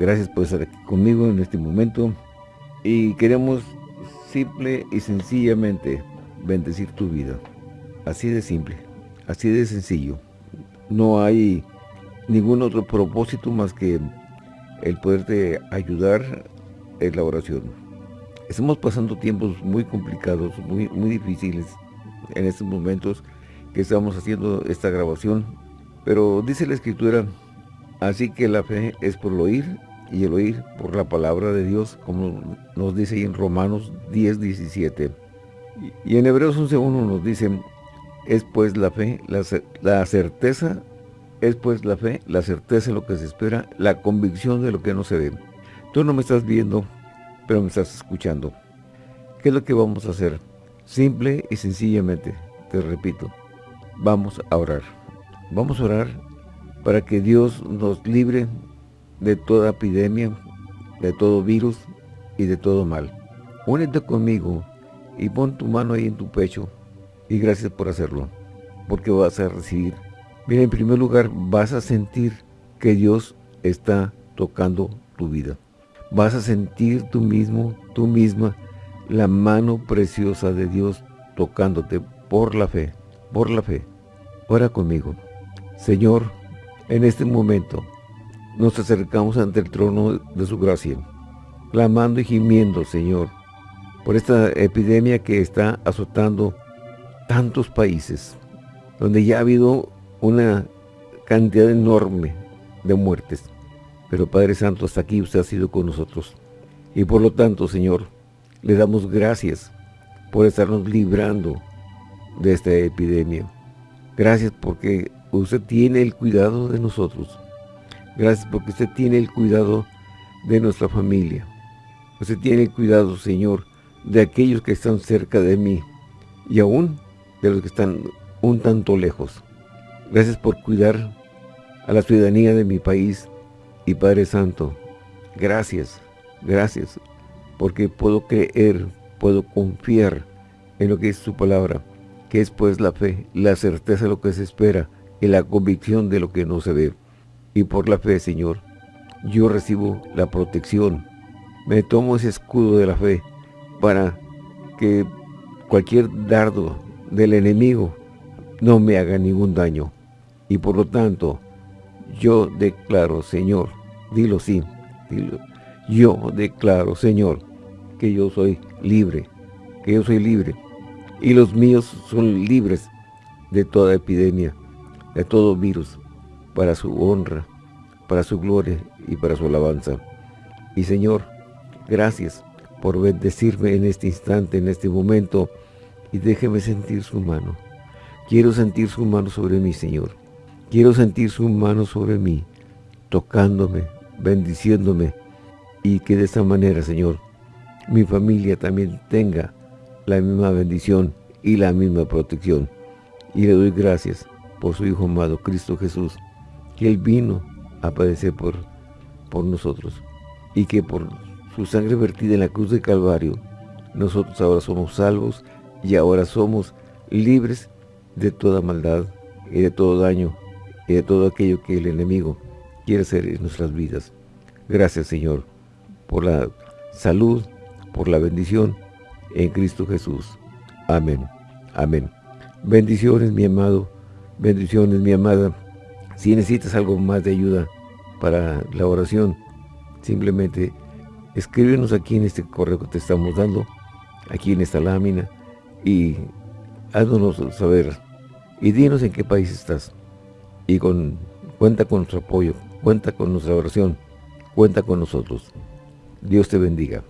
Gracias por estar aquí conmigo en este momento. Y queremos simple y sencillamente bendecir tu vida. Así de simple, así de sencillo. No hay ningún otro propósito más que el poderte ayudar en la oración. Estamos pasando tiempos muy complicados, muy, muy difíciles en estos momentos que estamos haciendo esta grabación. Pero dice la Escritura, así que la fe es por el oír y el oír por la palabra de Dios, como nos dice en Romanos 10, 17. Y en Hebreos 11.1 nos dice, es pues la fe, la, la certeza, es pues la fe, la certeza de lo que se espera, la convicción de lo que no se ve. Tú no me estás viendo, pero me estás escuchando. ¿Qué es lo que vamos a hacer? Simple y sencillamente, te repito, vamos a orar. Vamos a orar para que Dios nos libre de toda epidemia, de todo virus y de todo mal. Únete conmigo y pon tu mano ahí en tu pecho y gracias por hacerlo, porque vas a recibir. Mira, en primer lugar, vas a sentir que Dios está tocando tu vida. Vas a sentir tú mismo, tú misma, la mano preciosa de Dios tocándote por la fe, por la fe. Ora conmigo. Señor, en este momento, nos acercamos ante el trono de su gracia, clamando y gimiendo, Señor, por esta epidemia que está azotando tantos países, donde ya ha habido una cantidad enorme de muertes. Pero Padre Santo, hasta aquí usted ha sido con nosotros. Y por lo tanto, Señor, le damos gracias por estarnos librando de esta epidemia. Gracias porque usted tiene el cuidado de nosotros. Gracias porque usted tiene el cuidado de nuestra familia. Usted tiene el cuidado, Señor, de aquellos que están cerca de mí y aún de los que están un tanto lejos. Gracias por cuidar a la ciudadanía de mi país y Padre Santo. Gracias, gracias, porque puedo creer, puedo confiar en lo que es su palabra, que es pues la fe, la certeza de lo que se espera y la convicción de lo que no se ve y por la fe, Señor, yo recibo la protección. Me tomo ese escudo de la fe para que cualquier dardo del enemigo no me haga ningún daño. Y por lo tanto, yo declaro, Señor, dilo sí, dilo, yo declaro, Señor, que yo soy libre, que yo soy libre. Y los míos son libres de toda epidemia, de todo virus, para su honra, para su gloria y para su alabanza. Y Señor, gracias por bendecirme en este instante, en este momento, y déjeme sentir su mano. Quiero sentir su mano sobre mí, Señor. Quiero sentir su mano sobre mí, tocándome, bendiciéndome, y que de esta manera, Señor, mi familia también tenga la misma bendición y la misma protección. Y le doy gracias por su Hijo amado, Cristo Jesús, que Él vino a padecer por, por nosotros y que por su sangre vertida en la cruz de Calvario, nosotros ahora somos salvos y ahora somos libres de toda maldad y de todo daño y de todo aquello que el enemigo quiere hacer en nuestras vidas. Gracias Señor por la salud, por la bendición en Cristo Jesús. Amén. Amén. Bendiciones mi amado, bendiciones mi amada. Si necesitas algo más de ayuda para la oración, simplemente escríbenos aquí en este correo que te estamos dando, aquí en esta lámina, y haznos saber, y dinos en qué país estás. Y con, cuenta con nuestro apoyo, cuenta con nuestra oración, cuenta con nosotros. Dios te bendiga.